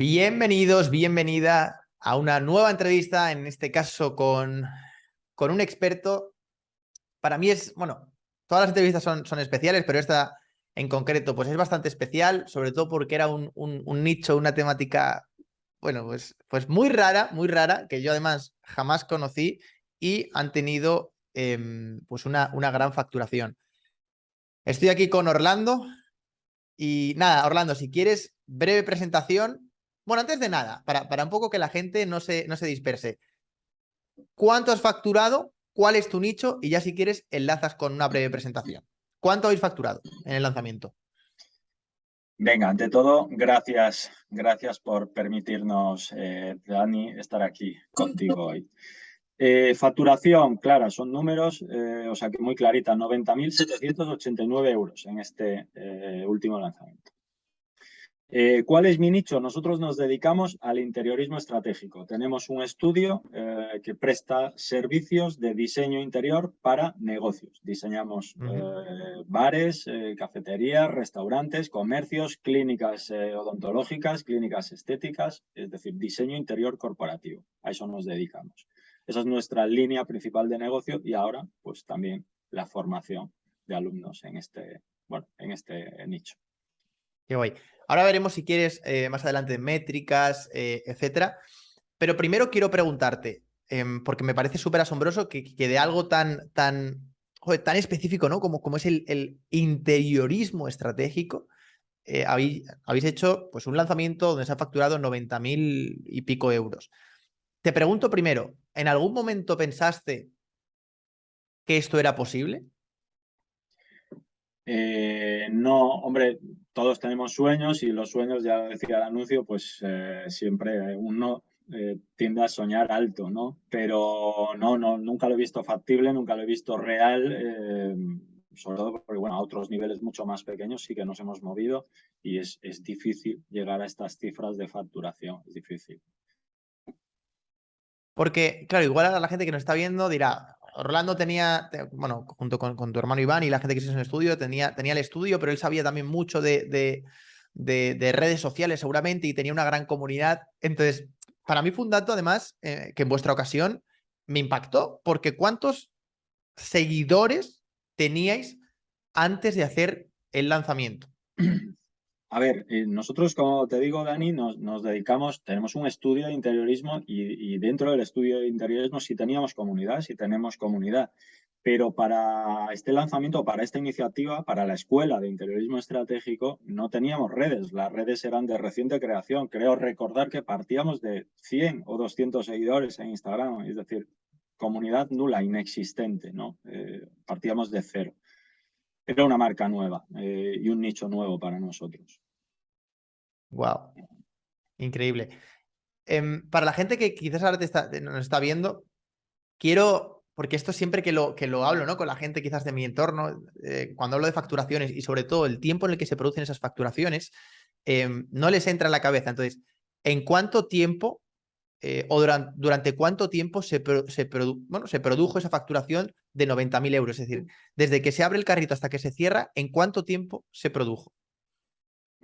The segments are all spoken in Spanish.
Bienvenidos, bienvenida a una nueva entrevista, en este caso con, con un experto. Para mí es, bueno, todas las entrevistas son, son especiales, pero esta en concreto pues es bastante especial, sobre todo porque era un, un, nicho, una temática, bueno, pues, pues muy rara, muy rara, que yo además jamás conocí y han tenido em, pues una, una gran facturación. Estoy aquí con Orlando y nada, Orlando, si quieres, breve presentación bueno, antes de nada, para, un poco que la gente no se, disperse. ¿Cuánto has facturado? ¿Cuál es tu nicho? Y ya si quieres, enlazas con una breve presentación. ¿Cuánto habéis facturado en el lanzamiento? Venga, ante todo, gracias, gracias por permitirnos, eh, Dani, estar aquí contigo hoy. Eh, facturación, clara, son números, eh, o sea que muy clarita, 90.789 euros en este último lanzamiento. Eh, ¿Cuál es mi nicho? Nosotros nos dedicamos al interiorismo estratégico. Tenemos un estudio eh, que presta servicios de diseño interior para negocios. Diseñamos eh, bares, cafeterías, restaurantes, comercios, clínicas odontológicas, clínicas estéticas, es decir, diseño interior corporativo. A eso nos dedicamos. Esa es nuestra línea principal de negocio y ahora pues también la formación de alumnos en este, bueno, en este nicho. Qué guay. Ahora veremos si quieres eh, más adelante métricas, eh, etcétera. Pero primero quiero preguntarte, em, porque me parece súper asombroso que, de algo tan, tan, tan específico, ¿no? Como, como es el, interiorismo estratégico, eh, habéis, hecho pues, un lanzamiento donde se ha facturado 90.000 y pico euros. Te pregunto primero, ¿en algún momento pensaste que esto era posible? no, hombre, todos tenemos sueños y los sueños, ya decía el anuncio, pues eh, siempre uno eh, tiende a soñar alto, ¿no? Pero no, no, nunca lo he visto factible, nunca lo he visto real, eh, sobre todo porque, bueno, a otros niveles mucho más pequeños sí que nos hemos movido y es, es difícil llegar a estas cifras de facturación, es difícil. Porque, claro, igual a la gente que nos está viendo dirá, Orlando tenía, bueno, junto con, tu hermano Iván y la gente que hizo en el estudio, tenía, el estudio, pero él sabía también mucho de, de, redes sociales seguramente y tenía una gran comunidad. Entonces, para mí fue un dato además eh, que en vuestra ocasión me impactó, porque ¿cuántos seguidores teníais antes de hacer el lanzamiento? A ver, eh, nosotros, como te digo, Dani, nos, dedicamos, tenemos un estudio de interiorismo y, dentro del estudio de interiorismo sí teníamos comunidad, sí tenemos comunidad. Pero para este lanzamiento, para esta iniciativa, para la escuela de interiorismo estratégico, no teníamos redes. Las redes eran de reciente creación. Creo recordar que partíamos de 100 o 200 seguidores en Instagram, es decir, comunidad nula, inexistente, ¿no? Eh, partíamos de cero era una marca nueva eh, y un nicho nuevo para nosotros. Wow, increíble. Em, para la gente que quizás ahora nos está viendo, quiero, porque esto siempre que lo, que lo hablo ¿no? con la gente quizás de mi entorno, eh, cuando hablo de facturaciones y sobre todo el tiempo en el que se producen esas facturaciones, em, no les entra en la cabeza. Entonces, ¿en cuánto tiempo eh, o durante, durante, cuánto tiempo se, se, bueno, se produjo esa facturación de 90.000 euros? Es decir, desde que se abre el carrito hasta que se cierra, ¿en cuánto tiempo se produjo?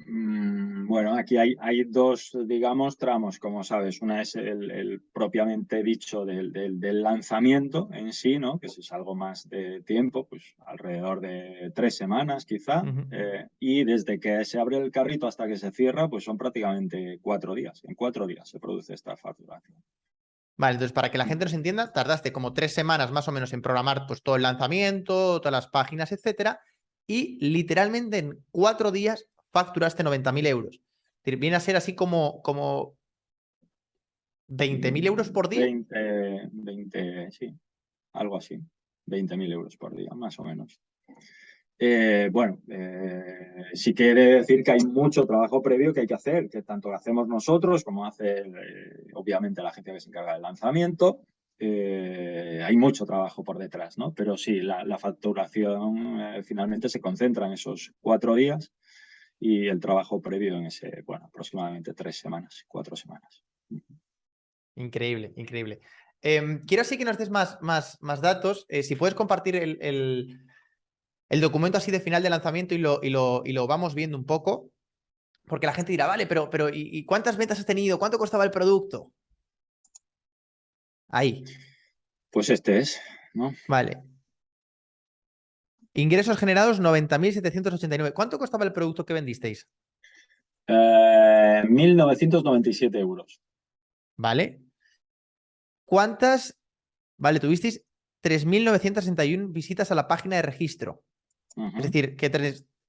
Mm, bueno, aquí hay, hay, dos, digamos, tramos, como sabes. Una es el, propiamente dicho del, del, lanzamiento en sí, ¿no? Que es algo más de tiempo, pues alrededor de tres semanas quizá. Eh, y desde que se abre el carrito hasta que se cierra, pues son prácticamente cuatro días. En cuatro días se produce esta facturación. Vale, entonces para que la gente nos entienda, tardaste como tres semanas más o menos en programar pues todo el lanzamiento, todas las páginas, etcétera, y literalmente en cuatro días facturaste 90.000 euros. Viene a ser así como, como 20.000 euros por día. 20, 20, sí, algo así. 20.000 euros por día, más o menos. Eh, bueno, eh, sí quiere decir que hay mucho trabajo previo que hay que hacer, que tanto lo hacemos nosotros como hace, eh, obviamente, la gente que se encarga del lanzamiento. hay mucho trabajo por detrás, ¿no? Pero sí, la, la facturación finalmente se concentra en esos cuatro días y el trabajo previo en ese, bueno, aproximadamente tres semanas, cuatro semanas. Increíble, increíble. Em, quiero así que nos des más, más, más datos. Eh, si puedes compartir el, el, documento así de final de lanzamiento y lo, y, lo, y lo vamos viendo un poco. Porque la gente dirá, vale, pero, pero ¿y, cuántas ventas has tenido? ¿Cuánto costaba el producto? Ahí. Pues este es, ¿no? Vale. Ingresos generados 90.789. ¿Cuánto costaba el producto que vendisteis? 1.997 eh, euros. Vale. ¿Cuántas? Vale, tuvisteis 3.961 visitas a la página de registro. Es decir, que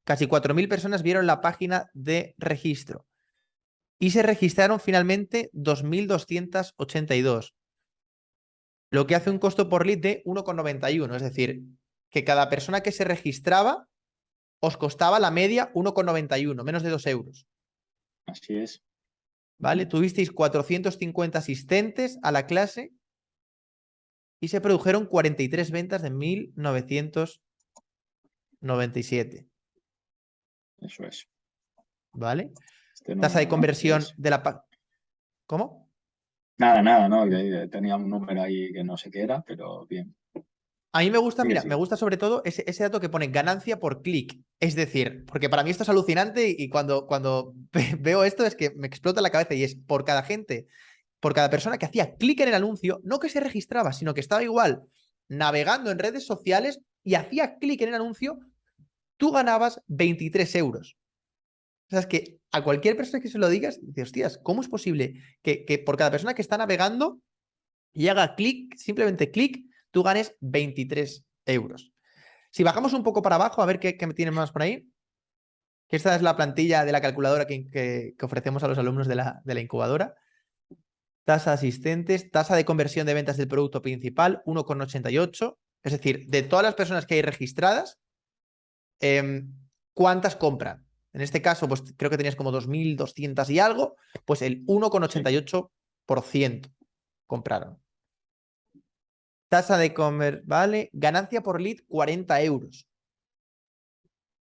casi 4.000 personas vieron la página de registro. Y se registraron finalmente 2.282. Lo que hace un costo por lead de 1,91. Es decir, que cada persona que se registraba os costaba la media 1,91, menos de 2 euros. Así es. ¿Vale? Tuvisteis 450 asistentes a la clase y se produjeron 43 ventas de 1997. Eso es. ¿Vale? Este Tasa de conversión de la... ¿Cómo? Nada, nada, no. Tenía un número ahí que no sé qué era, pero bien. A mí me gusta, mira, me gusta sobre todo ese, dato que pone ganancia por clic. Es decir, porque para mí esto es alucinante y cuando, cuando veo esto es que me explota la cabeza y es por cada gente, por cada persona que hacía clic en el anuncio, no que se registraba, sino que estaba igual navegando en redes sociales y hacía clic en el anuncio, tú ganabas 23 euros. O sea, es que a cualquier persona que se lo digas, dices, hostias, ¿cómo es posible que, que por cada persona que está navegando y haga clic, simplemente clic, tú ganes 23 euros. Si bajamos un poco para abajo, a ver qué, qué tienen más por ahí. Esta es la plantilla de la calculadora que, ofrecemos a los alumnos de la, de la, incubadora. Tasa de asistentes, tasa de conversión de ventas del producto principal, 1,88. Es decir, de todas las personas que hay registradas, em, ¿cuántas compran? En este caso, pues creo que tenías como 2.200 y algo, pues el 1,88% compraron. Tasa de comer, ¿vale? Ganancia por lead, 40 euros.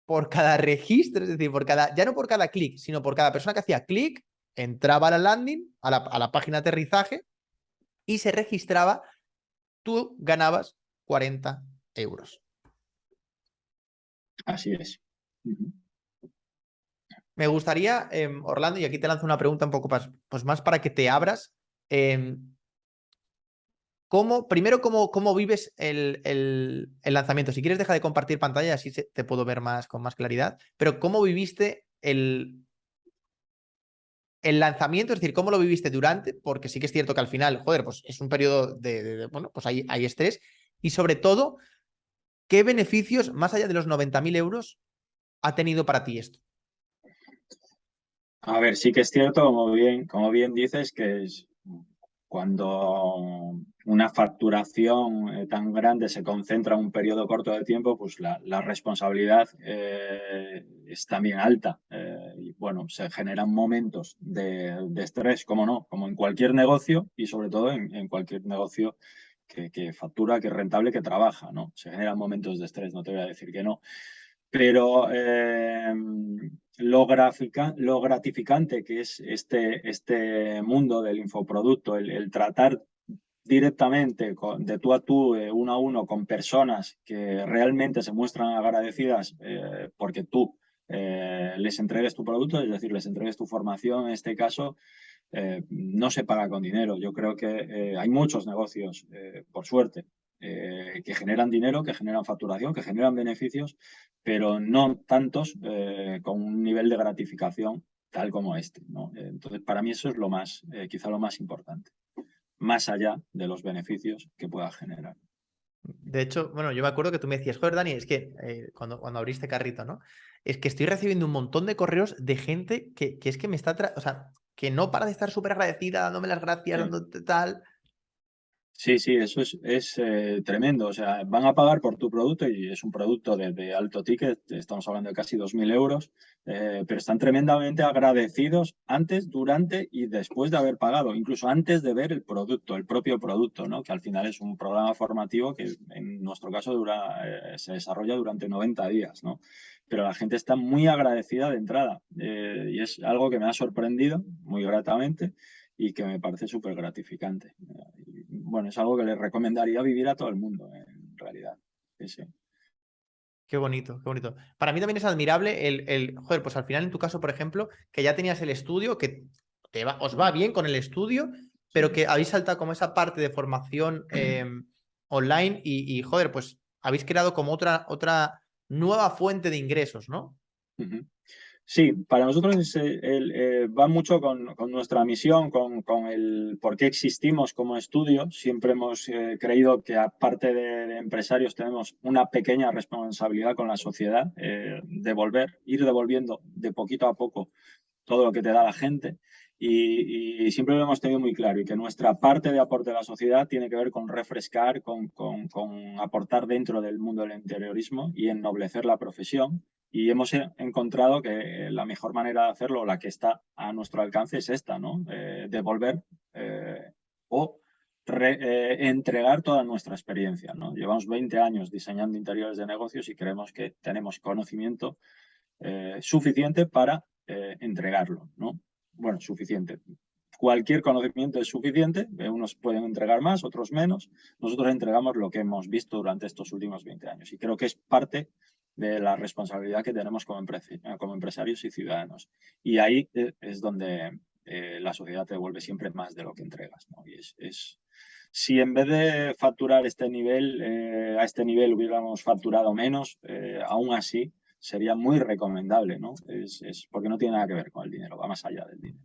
Por cada registro, es decir, por cada, ya no por cada clic, sino por cada persona que hacía clic, entraba a la landing, a la, a la página de aterrizaje y se registraba, tú ganabas 40 euros. Así es. Me gustaría, em, Orlando, y aquí te lanzo una pregunta un poco más, pues más para que te abras. Eh, ¿Cómo, primero, cómo, cómo vives el, el, lanzamiento? Si quieres, deja de compartir pantalla, así te puedo ver más con más claridad. Pero ¿cómo viviste el, el lanzamiento? Es decir, ¿cómo lo viviste durante? Porque sí que es cierto que al final, joder, pues es un periodo de, bueno, pues hay, hay estrés. Y sobre todo, ¿qué beneficios, más allá de los 90.000 euros, ha tenido para ti esto? A ver, sí que es cierto, como bien, como bien dices, que es, cuando una facturación eh, tan grande se concentra en un periodo corto de tiempo, pues la, responsabilidad eh, es también alta. Eh, y bueno, se generan momentos de, estrés, como no, como en cualquier negocio y sobre todo en, cualquier negocio que, factura, que es rentable, que trabaja, ¿no? Se generan momentos de estrés, no te voy a decir que no. Pero lo, lo gratificante que es este, este mundo del infoproducto, el, tratar directamente de tú a tú, uno a uno, con personas que realmente se muestran agradecidas eh, porque tú eh, les entregues tu producto, es decir, les entregues tu formación, en este caso, eh, no se paga con dinero. Yo creo que hay muchos negocios, por suerte, eh, que generan dinero, que generan facturación, que generan beneficios, pero no tantos eh, con un nivel de gratificación tal como este. ¿no? Entonces, para mí eso es lo más, eh, quizá lo más importante, más allá de los beneficios que pueda generar. De hecho, bueno, yo me acuerdo que tú me decías, joder, Dani, es que cuando, cuando abriste carrito, ¿no? Es que estoy recibiendo un montón de correos de gente que, que es que me está, o sea, que no para de estar súper agradecida, dándome las gracias, dándote tal. Sí, sí, eso es, eh, tremendo. O sea, van a pagar por tu producto y es un producto de, alto ticket, estamos hablando de casi 2.000 euros, eh, pero están tremendamente agradecidos antes, durante y después de haber pagado, incluso antes de ver el producto, el propio producto, ¿no? que al final es un programa formativo que en nuestro caso dura, eh, se desarrolla durante 90 días. ¿no? Pero la gente está muy agradecida de entrada y es algo que me ha sorprendido muy gratamente y que me parece súper gratificante. Bueno, es algo que le recomendaría vivir a todo el mundo, en realidad. Qué bonito, qué bonito. Para mí también es admirable el, el, joder, pues al final en tu caso, por ejemplo, que ya tenías el estudio, que te va, os va bien con el estudio, pero que habéis saltado como esa parte de formación em, online y, joder, pues habéis creado como otra, otra nueva fuente de ingresos, ¿no? Sí, para nosotros eh, va mucho con, nuestra misión, con, el por qué existimos como estudio. Siempre hemos eh, creído que aparte de, empresarios tenemos una pequeña responsabilidad con la sociedad, eh, devolver, ir devolviendo de poquito a poco todo lo que te da la gente. Y, siempre lo hemos tenido muy claro y que nuestra parte de aporte a la sociedad tiene que ver con refrescar, con, aportar dentro del mundo del interiorismo y ennoblecer la profesión y hemos encontrado que la mejor manera de hacerlo, la que está a nuestro alcance, es esta, ¿no? Eh, devolver eh, o eh, entregar toda nuestra experiencia. Llevamos 20 años diseñando interiores de negocios y creemos que tenemos conocimiento suficiente para entregarlo, ¿no? Bueno, suficiente. Cualquier conocimiento es suficiente, unos pueden entregar más, otros menos. Nosotros entregamos lo que hemos visto durante estos últimos 20 años y creo que es parte de la responsabilidad que tenemos como, como empresarios y ciudadanos. Y ahí eh, es donde eh, la sociedad te devuelve siempre más de lo que entregas. Y es, si en vez de facturar este nivel, eh, a este nivel hubiéramos facturado menos, aún así sería muy recomendable, ¿no? Es, es, porque no tiene nada que ver con el dinero, va más allá del dinero.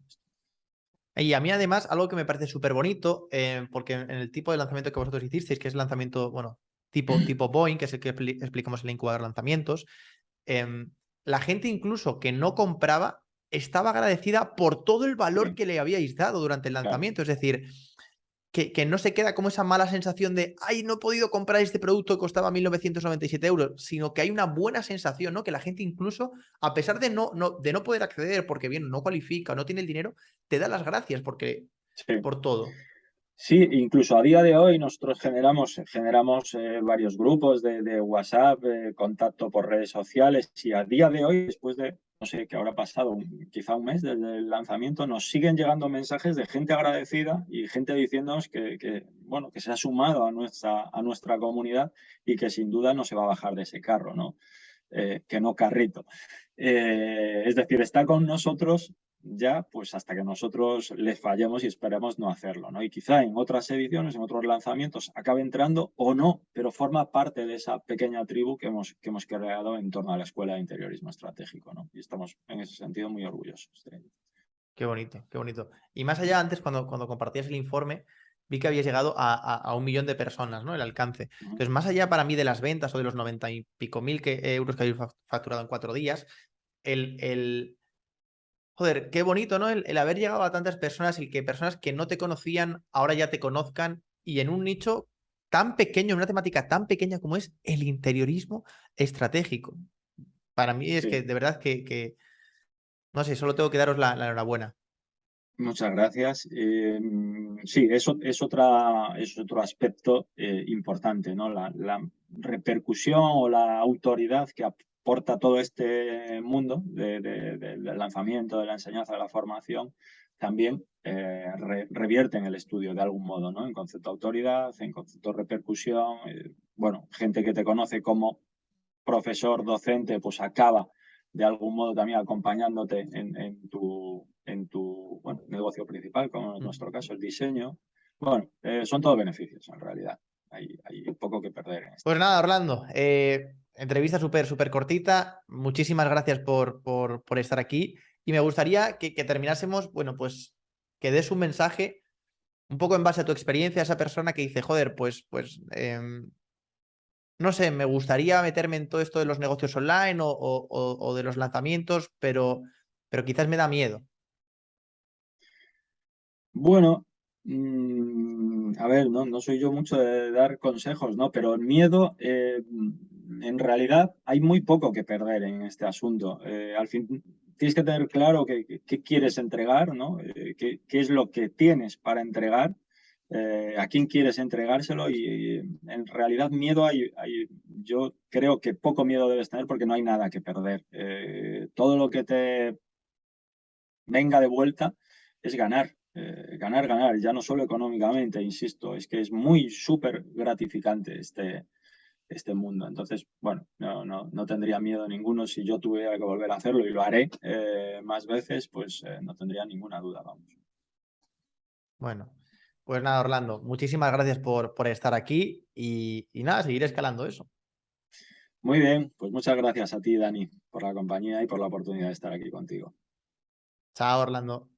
Y a mí además, algo que me parece súper bonito, porque en el tipo de lanzamiento que vosotros hicisteis, que es lanzamiento, bueno, tipo, tipo Boeing, que es el que explicamos en el incubador de lanzamientos, em, la gente incluso que no compraba estaba agradecida por todo el valor que le habíais dado durante el lanzamiento. Es decir, que, que, no se queda como esa mala sensación de, ay, no he podido comprar este producto que costaba 1.997 euros, sino que hay una buena sensación, ¿no? Que la gente incluso, a pesar de no, no, de no poder acceder porque bien no cualifica o no tiene el dinero, te da las gracias porque, por todo. Sí, incluso a día de hoy nosotros generamos, generamos eh, varios grupos de, WhatsApp, eh, contacto por redes sociales y a día de hoy, después de, no sé qué habrá pasado, quizá un mes desde el lanzamiento, nos siguen llegando mensajes de gente agradecida y gente diciéndonos que, bueno, que se ha sumado a nuestra, a nuestra comunidad y que sin duda no se va a bajar de ese carro, ¿no? Eh, que no carrito. es decir, está con nosotros ya pues hasta que nosotros les fallemos y esperemos no hacerlo, ¿no? Y quizá en otras ediciones, en otros lanzamientos acabe entrando o no, pero forma parte de esa pequeña tribu que hemos, que hemos creado en torno a la Escuela de Interiorismo Estratégico, ¿no? Y estamos en ese sentido muy orgullosos. Qué bonito, qué bonito. Y más allá, antes cuando, cuando compartías el informe, vi que habías llegado a, un millón de personas, ¿no? El alcance. Entonces, más allá para mí de las ventas o de los noventa y pico mil que, euros que habéis facturado en cuatro días, el, el joder, qué bonito, ¿no? El, haber llegado a tantas personas y que personas que no te conocían ahora ya te conozcan y en un nicho tan pequeño, en una temática tan pequeña como es el interiorismo estratégico. Para mí es que de verdad que, no sé, solo tengo que daros la, enhorabuena. Muchas gracias. Em, sí, eso es, otra, es otro aspecto eh, importante, ¿no? La, la, repercusión o la autoridad que, porta todo este mundo del lanzamiento, de la enseñanza, de la formación, también eh, revierte en el estudio de algún modo, ¿no? En concepto de autoridad, en concepto de repercusión. Eh, bueno, gente que te conoce como profesor, docente, pues acaba de algún modo también acompañándote en, tu, en tu negocio principal, como en mm. nuestro caso el diseño. Bueno, eh, son todos beneficios en realidad. Hay, hay poco que perder. En Pues nada, Orlando, entrevista súper, súper cortita. Muchísimas gracias por, por, por, estar aquí. Y me gustaría que, terminásemos, bueno, pues que des un mensaje un poco en base a tu experiencia, a esa persona que dice, joder, pues, pues, em, no sé, me gustaría meterme en todo esto de los negocios online o, o, de los lanzamientos, pero, pero quizás me da miedo. Bueno, mm, a ver, no, no soy yo mucho de dar consejos, ¿no? Pero el miedo, eh, en realidad hay muy poco que perder en este asunto. Eh, al fin, tienes que tener claro qué, quieres entregar, ¿no? Eh, qué, es lo que tienes para entregar, eh, a quién quieres entregárselo y, en realidad miedo hay, yo creo que poco miedo debes tener porque no hay nada que perder. todo lo que te venga de vuelta es ganar. ganar, ganar, ya no solo económicamente, insisto, es que es muy súper gratificante este, este mundo. Entonces, bueno, no, no, no tendría miedo ninguno si yo tuviera que volver a hacerlo y lo haré eh, más veces, pues eh, no tendría ninguna duda, vamos. Bueno, pues nada, Orlando, muchísimas gracias por, por estar aquí y, y nada, seguir escalando eso. Muy bien, pues muchas gracias a ti, Dani, por la compañía y por la oportunidad de estar aquí contigo. Chao, Orlando.